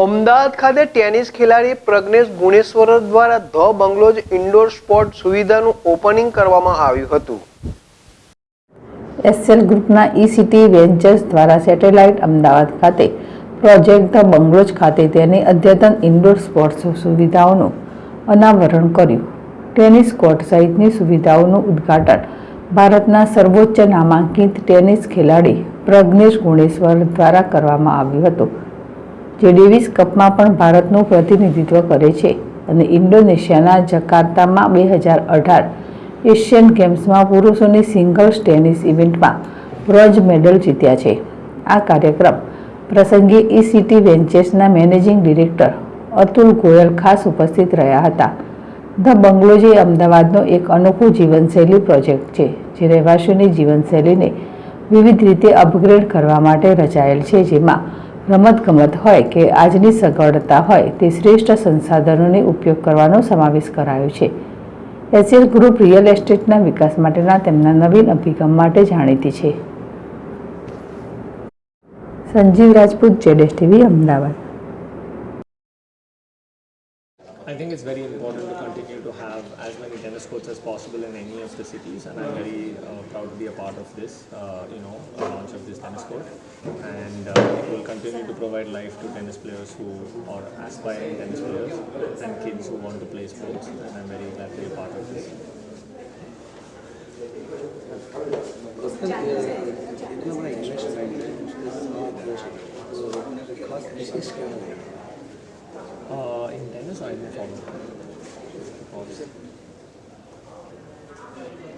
અમદાવાદ ખાતે ટેનિસ ખેલાડી પ્રજ્ઞેશ ગુણેશ્વર દ્વારા ધ બંગલોજ ઇન્ડોર સ્પોર્ટ સુવિધાનું ઓપનિંગ કરવામાં આવ્યું હતું. એસએલ ગ્રુપના ઈ સિટી વેન્ચર્સ દ્વારા સેટેલાઇટ અમદાવાદ ખાતે પ્રોજેક્ટ ધ બંગલોજ ખાતે તેની અદ્યતન ઇન્ડોર સ્પોર્ટ્સ સુવિધાઓનું અનાવરણ કર્યું. ટેનિસ કોર્ટ સહિતની સુવિધાઓનું ઉદ્ઘાટન ભારતના સર્વોચ્ચ નામાંકિત ટેનિસ ખેલાડી પ્રજ્ઞેશ ગુણેશ્વર દ્વારા કરવામાં આવ્યું હતું. જે ડેવિસ કપમાં પણ ભારતનું પ્રતિનિધિત્વ કરે છે અને ઇન્ડોનેશિયાના જકાર્તામાં બે હજાર અઢાર એશિયન ગેમ્સમાં પુરુષોની સિંગલ્સ ટેનિસ ઇવેન્ટમાં બ્રોન્ઝ મેડલ જીત્યા છે. આ કાર્યક્રમ પ્રસંગે ઈ સિટી વેન્ચર્સના મેનેજિંગ ડિરેક્ટર અતુલ ગોયલ ખાસ ઉપસ્થિત રહ્યા હતા. ધ બંગલોઝ એ અમદાવાદનો એક અનોખો જીવનશૈલી પ્રોજેક્ટ છે, જે રહેવાસીઓની જીવનશૈલીને વિવિધ રીતે અપગ્રેડ કરવા માટે રચાયેલ છે, જેમાં રમતગમત હોય કે આજની સગવડતા હોય તે શ્રેષ્ઠ સંસાધનોને ઉપયોગ કરવાનો સમાવેશ કરાયો છે. એસએલ ગ્રુપ રિયલ એસ્ટેટના વિકાસ માટેના તેમના નવીન અભિગમ માટે જાણીતી છે. Sanjeev Rajput, જેડેશ TV, Ahmedabad. I think it's very important to continue to have as many tennis courts as possible in any of the cities, and I'm very uh, proud to be a part of this, uh, you know, launch of this tennis court. And uh, it will continue to provide life to tennis players who are aspiring tennis players and kids who want to play sports. And I'm very glad to be a part of this. Uh, in tennis, I didn't follow. Follow.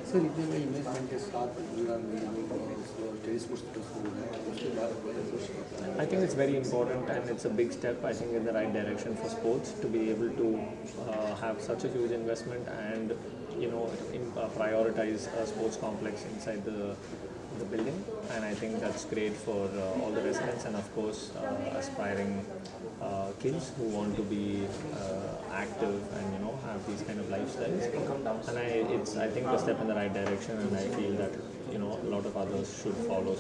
Sir इतने में investment के साथ पूरा tennis sports तो शुरू है उसके बाद बड़े कुछ I think it's very important and it's a big step, I think, in the right direction for sports to be able to uh, have such a huge investment and, you know, in, uh, prioritize a sports complex inside the, the building. And I think that's great for uh, all the residents and, of course, uh, aspiring uh, kids who want to be uh, active and, you know, have these kind of lifestyles. And I, it's, I think, a step in the right direction and I feel that, you know, a lot of others should follow